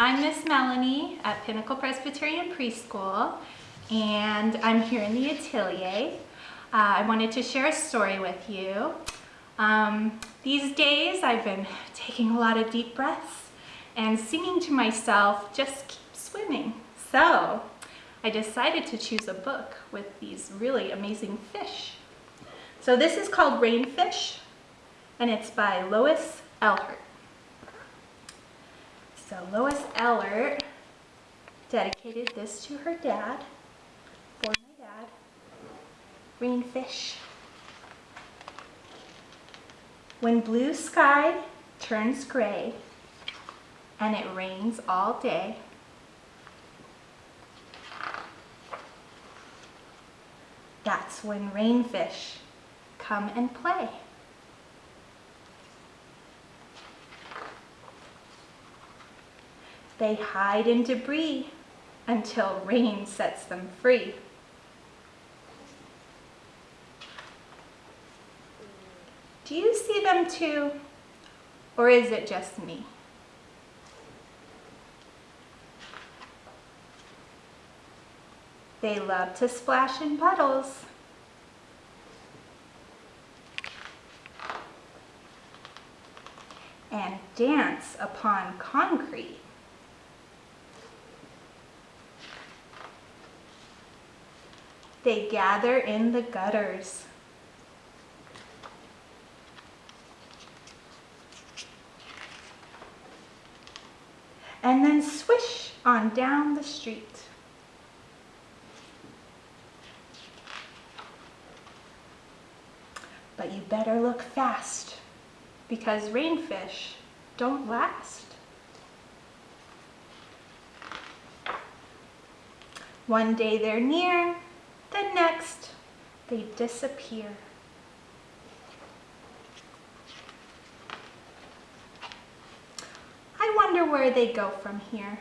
I'm Miss Melanie at Pinnacle Presbyterian Preschool and I'm here in the atelier. Uh, I wanted to share a story with you. Um, these days I've been taking a lot of deep breaths and singing to myself, just keep swimming. So I decided to choose a book with these really amazing fish. So this is called Rainfish and it's by Lois Ehlert. So Lois Ehlert dedicated this to her dad, for my dad, Rainfish. When blue sky turns gray and it rains all day, that's when rainfish come and play. They hide in debris until rain sets them free. Do you see them too? Or is it just me? They love to splash in puddles. And dance upon concrete. They gather in the gutters. And then swish on down the street. But you better look fast because rainfish don't last. One day they're near, next, they disappear. I wonder where they go from here.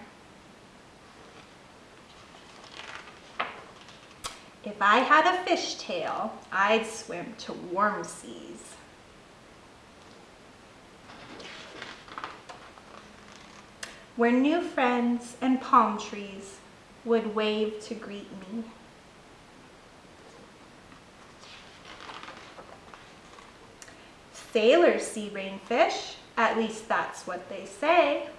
If I had a fishtail, I'd swim to warm seas. Where new friends and palm trees would wave to greet me. Sailors see rainfish, at least that's what they say.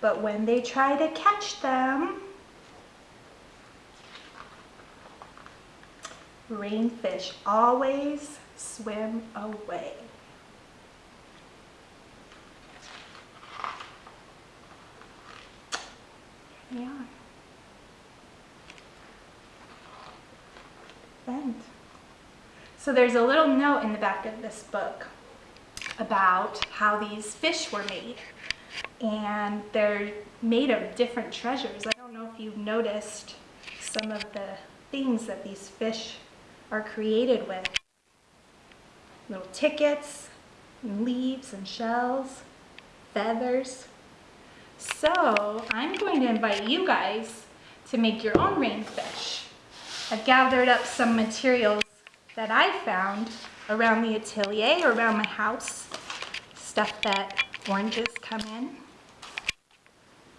But when they try to catch them, rainfish always swim away. Here they are. So there's a little note in the back of this book about how these fish were made. And they're made of different treasures. I don't know if you've noticed some of the things that these fish are created with. Little tickets, and leaves and shells, feathers. So I'm going to invite you guys to make your own rainfish. I've gathered up some materials that I found around the atelier, or around my house, stuff that oranges come in.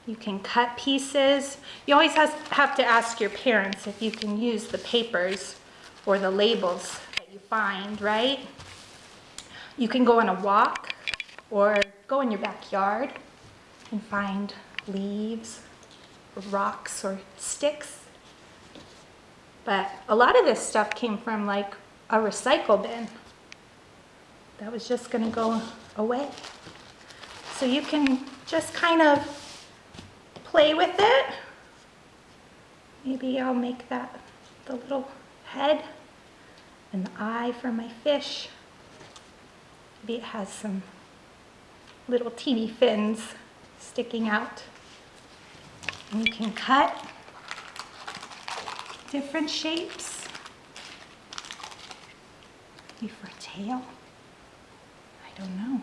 You can cut pieces. You always have to ask your parents if you can use the papers or the labels that you find, right? You can go on a walk or go in your backyard and find leaves, rocks, or sticks but a lot of this stuff came from like a recycle bin that was just gonna go away. So you can just kind of play with it. Maybe I'll make that the little head and the eye for my fish. Maybe it has some little teeny fins sticking out. And you can cut different shapes. Maybe for a tail. I don't know.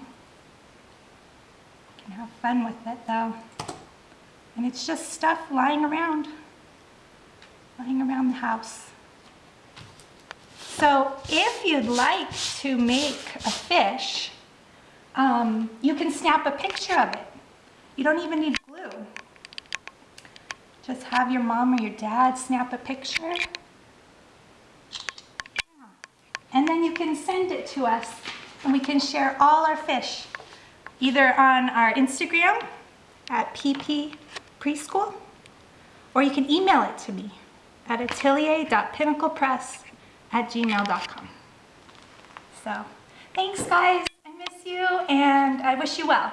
You can have fun with it though. And it's just stuff lying around, lying around the house. So if you'd like to make a fish um, you can snap a picture of it. You don't even need. Just have your mom or your dad snap a picture. And then you can send it to us and we can share all our fish either on our Instagram at pp preschool or you can email it to me at atelier.pinnaclepress at gmail.com. So thanks guys, I miss you and I wish you well.